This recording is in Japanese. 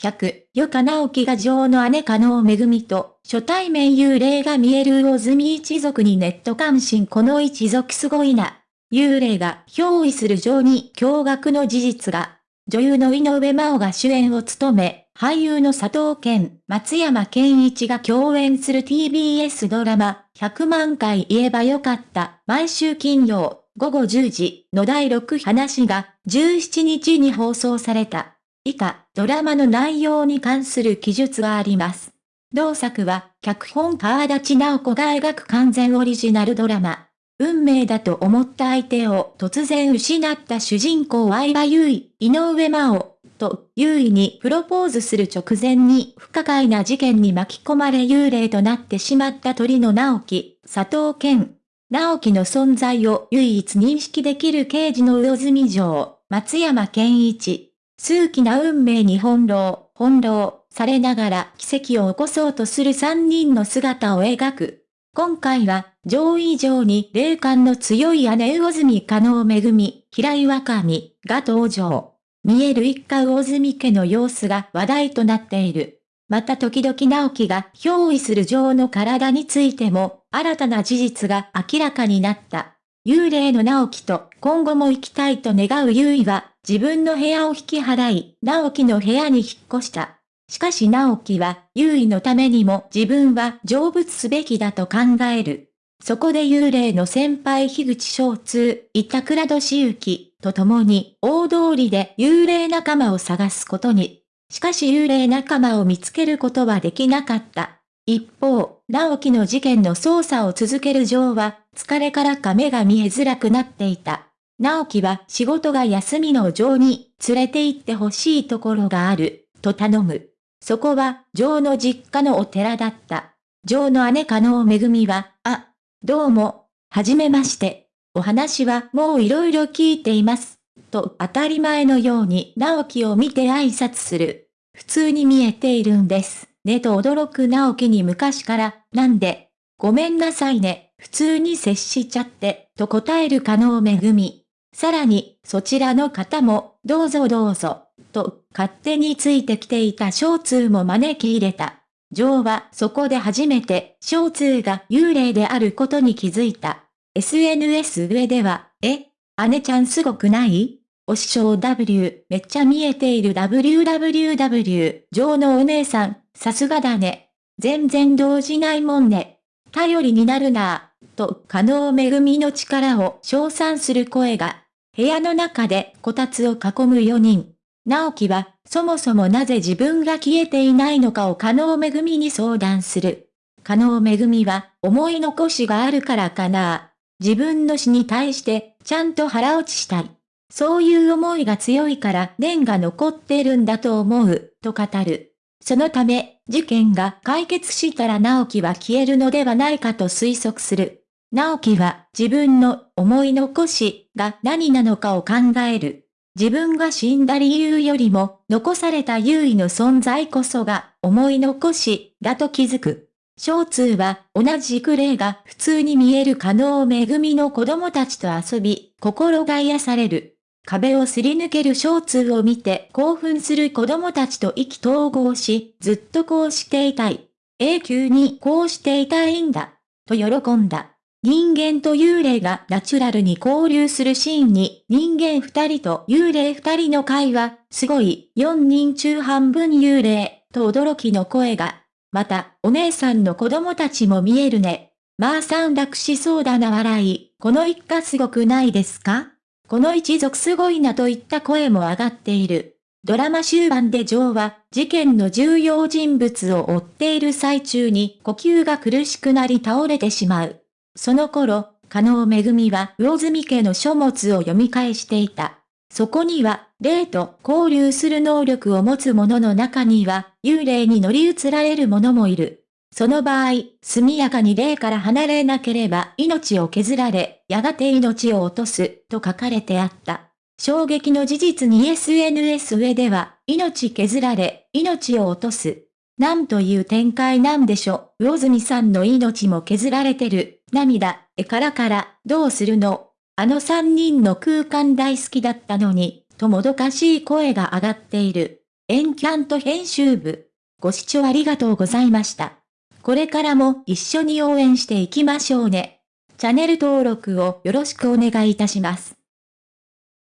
100、余か直樹が女王の姉加納めぐみと、初対面幽霊が見える魚住一族にネット関心この一族すごいな。幽霊が憑依する女に驚愕の事実が、女優の井上真央が主演を務め、俳優の佐藤健、松山健一が共演する TBS ドラマ、100万回言えばよかった、毎週金曜、午後10時の第6話が17日に放送された。以下、ドラマの内容に関する記述があります。同作は、脚本川立直子が描く完全オリジナルドラマ。運命だと思った相手を突然失った主人公相葉優衣、井上真央、と、優衣にプロポーズする直前に不可解な事件に巻き込まれ幽霊となってしまった鳥の直樹、佐藤健。直樹の存在を唯一認識できる刑事の魚住城、松山健一。数奇な運命に翻弄、翻弄されながら奇跡を起こそうとする三人の姿を描く。今回は、上位以上に霊感の強い姉魚住加納めぐみ、平岩上が登場。見える一家魚住家の様子が話題となっている。また時々直樹が憑依する女王の体についても、新たな事実が明らかになった。幽霊の直樹と今後も生きたいと願う優衣は、自分の部屋を引き払い、直樹の部屋に引っ越した。しかし直樹は、優位のためにも自分は成仏すべきだと考える。そこで幽霊の先輩樋口翔通、板倉俊之と共に大通りで幽霊仲間を探すことに。しかし幽霊仲間を見つけることはできなかった。一方、直樹の事件の捜査を続けるジョーは、疲れからか目が見えづらくなっていた。直樹は仕事が休みのジョーに連れて行ってほしいところがある、と頼む。そこは、ジョーの実家のお寺だった。ジョーの姉加納めぐみは、あ、どうも、はじめまして。お話はもういろいろ聞いています。と当たり前のように直樹を見て挨拶する。普通に見えているんです。ねと驚く直樹に昔から、なんで、ごめんなさいね、普通に接しちゃって、と答える加納めぐみ。さらに、そちらの方も、どうぞどうぞ。と、勝手についてきていた小通も招き入れた。ジョーはそこで初めて、小通が幽霊であることに気づいた。SNS 上では、え姉ちゃんすごくない？お師匠 W、めっちゃ見えている WWW、ジョーのお姉さん、さすがだね。全然動じないもんね。頼りになるなぁ。と、可能恵みの力を称賛する声が、部屋の中でこたつを囲む4人。直樹は、そもそもなぜ自分が消えていないのかを加納めぐみに相談する。加納めぐみは、思い残しがあるからかな。自分の死に対して、ちゃんと腹落ちしたい。そういう思いが強いから念が残ってるんだと思う、と語る。そのため、事件が解決したら直樹は消えるのではないかと推測する。直樹は自分の思い残しが何なのかを考える。自分が死んだ理由よりも、残された優位の存在こそが、思い残し、だと気づく。小通は、同じく霊が普通に見える可能恵みの子供たちと遊び、心が癒される。壁をすり抜ける小通を見て興奮する子供たちと意気投合し、ずっとこうしていたい。永久にこうしていたいんだ。と喜んだ。人間と幽霊がナチュラルに交流するシーンに人間二人と幽霊二人の会話、すごい、四人中半分幽霊、と驚きの声が。また、お姉さんの子供たちも見えるね。まあ散楽しそうだな笑い、この一家すごくないですか？この一族すごいなといった声も上がっている。ドラマ終盤でジョーは、事件の重要人物を追っている最中に呼吸が苦しくなり倒れてしまう。その頃、加納めぐみは魚住家の書物を読み返していた。そこには、霊と交流する能力を持つ者の中には、幽霊に乗り移られる者もいる。その場合、速やかに霊から離れなければ命を削られ、やがて命を落とす、と書かれてあった。衝撃の事実に SNS 上では、命削られ、命を落とす。なんという展開なんでしょう。魚住さんの命も削られてる。涙、えからから、どうするの？あの三人の空間大好きだったのに、ともどかしい声が上がっている。エンキャント編集部。ご視聴ありがとうございました。これからも一緒に応援していきましょうね。チャンネル登録をよろしくお願いいたします。